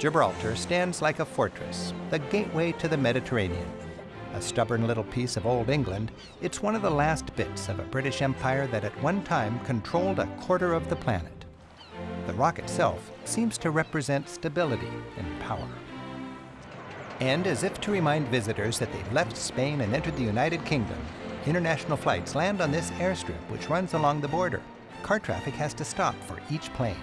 Gibraltar stands like a fortress, the gateway to the Mediterranean. A stubborn little piece of old England, it's one of the last bits of a British Empire that at one time controlled a quarter of the planet. The rock itself seems to represent stability and power. And as if to remind visitors that they've left Spain and entered the United Kingdom, international flights land on this airstrip which runs along the border. Car traffic has to stop for each plane.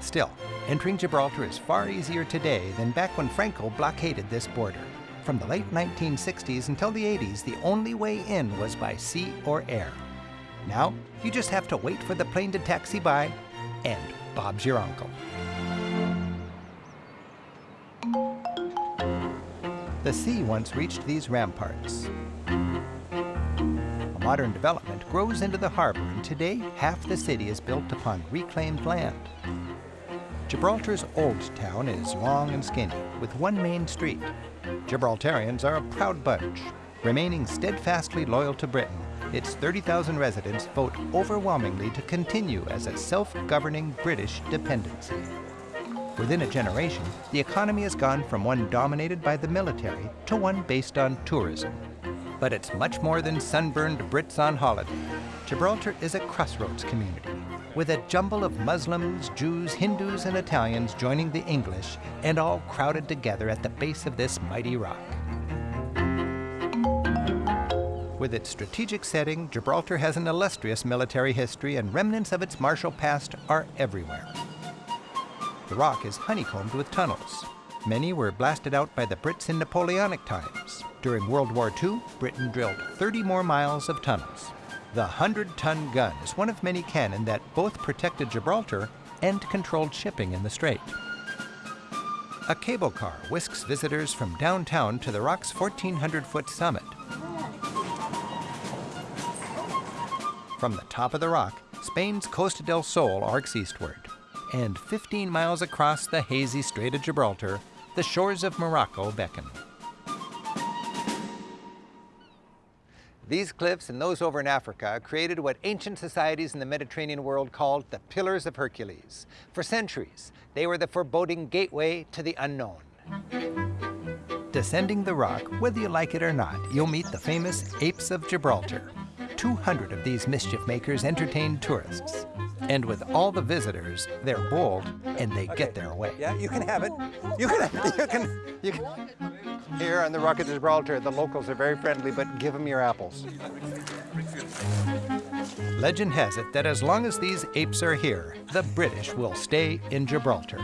Still, entering Gibraltar is far easier today than back when Franco blockaded this border. From the late 1960s until the 80s, the only way in was by sea or air. Now, you just have to wait for the plane to taxi by, and Bob's your uncle. The sea once reached these ramparts. A modern development grows into the harbor, and today half the city is built upon reclaimed land. Gibraltar's old town is long and skinny, with one main street. Gibraltarians are a proud bunch. Remaining steadfastly loyal to Britain, its 30,000 residents vote overwhelmingly to continue as a self-governing British dependency. Within a generation, the economy has gone from one dominated by the military to one based on tourism. But it's much more than sunburned Brits on holiday. Gibraltar is a crossroads community, with a jumble of Muslims, Jews, Hindus, and Italians joining the English, and all crowded together at the base of this mighty rock. With its strategic setting, Gibraltar has an illustrious military history, and remnants of its martial past are everywhere. The rock is honeycombed with tunnels. Many were blasted out by the Brits in Napoleonic times. During World War II, Britain drilled 30 more miles of tunnels. The 100-ton gun is one of many cannon that both protected Gibraltar and controlled shipping in the strait. A cable car whisks visitors from downtown to the rock's 1,400-foot summit. From the top of the rock, Spain's Costa del Sol arcs eastward and 15 miles across the hazy Strait of Gibraltar, the shores of Morocco beckon. These cliffs and those over in Africa created what ancient societies in the Mediterranean world called the Pillars of Hercules. For centuries, they were the foreboding gateway to the unknown. Descending the rock, whether you like it or not, you'll meet the famous Apes of Gibraltar. 200 of these mischief makers entertain tourists. And with all the visitors, they're bold and they okay. get their way. Yeah, you can have it. You can, you can, you can. Here on the Rock of Gibraltar, the locals are very friendly, but give them your apples. Legend has it that as long as these apes are here, the British will stay in Gibraltar.